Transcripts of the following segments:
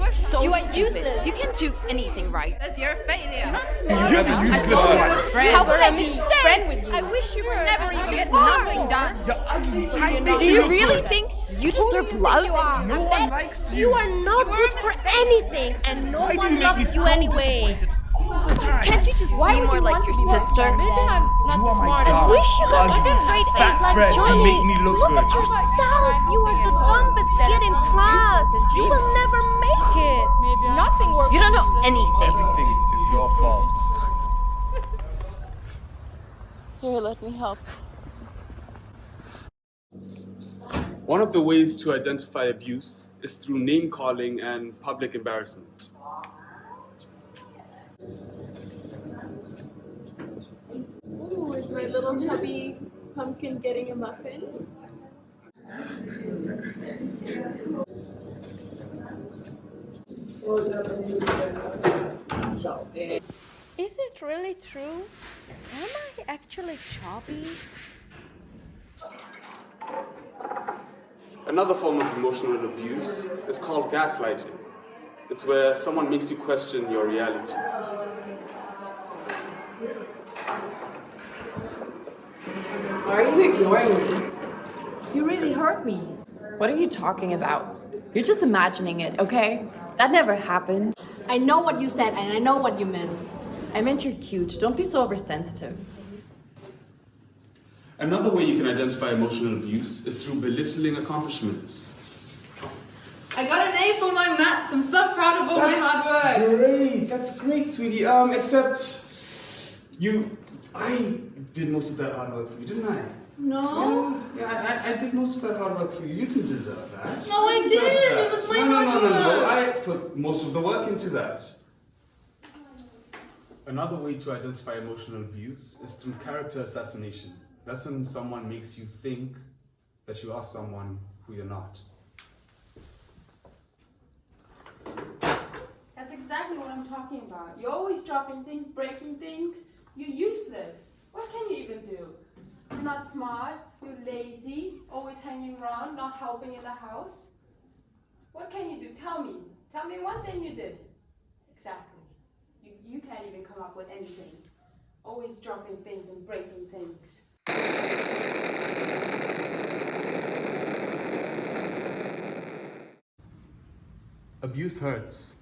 are so You are stupid. useless. You can't do anything right. Because you're a failure. You're not smart You're the enough. useless I thought one. we were friends. How could I be mistake. friend with you? I wish you were never You even get nothing done. You're ugly. I make Do you you really good. think you Who do deserve you love? think you are? No one likes you. You are not You are good for anything, and no Why do you one make me loves you so anyway. disappointed all the time? Can't you just Why be more you like your to be my sister? Maybe I'm not You the smartest. I wish you got Ugly, like straight fat A's like friend. Johnny. make me look Look good. at yourself. You are the dumbest kid in class. You will never make it. Nothing works. Don't anything. Everything is your fault. Here, let me help. One of the ways to identify abuse is through name calling and public embarrassment. Ooh, is my little chubby pumpkin getting a muffin? Is it really true? Am I actually chubby? Another form of emotional abuse is called gaslighting. It's where someone makes you question your reality. Why are you ignoring me? You really hurt me. What are you talking about? You're just imagining it, okay? That never happened. I know what you said and I know what you meant. I meant you're cute. Don't be so oversensitive. Another way you can identify emotional abuse is through belittling accomplishments. I got an A for my maths. I'm so proud of all my hard work. great. That's great, sweetie. Um, except you, I did most of that hard work for you, didn't I? No. Yeah, yeah I, I did most of that hard work for you. You didn't deserve that. No, I You didn't. that. It was my no, no, no, hard no, no. work. I put most of the work into that. Another way to identify emotional abuse is through character assassination. That's when someone makes you think that you are someone who you're not. That's exactly what I'm talking about. You're always dropping things, breaking things. You're useless. What can you even do? Not smart, you're lazy, always hanging around, not helping in the house. What can you do? Tell me. Tell me one thing you did. Exactly. You, you can't even come up with anything. Always dropping things and breaking things. Abuse hurts,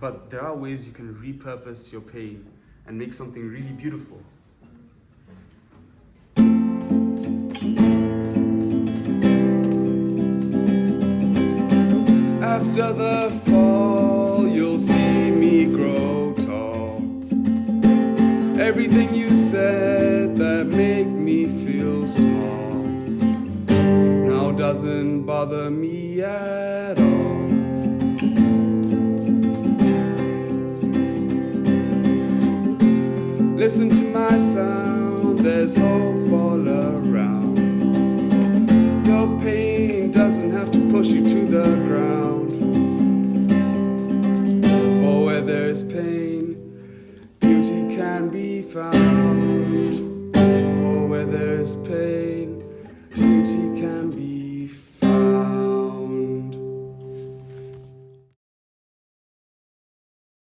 but there are ways you can repurpose your pain and make something really beautiful. After the fall, you'll see me grow tall. Everything you said that made me feel small now doesn't bother me at all. Listen to my sound, there's hope all around. Beauty can be found. For where there is pain, beauty can be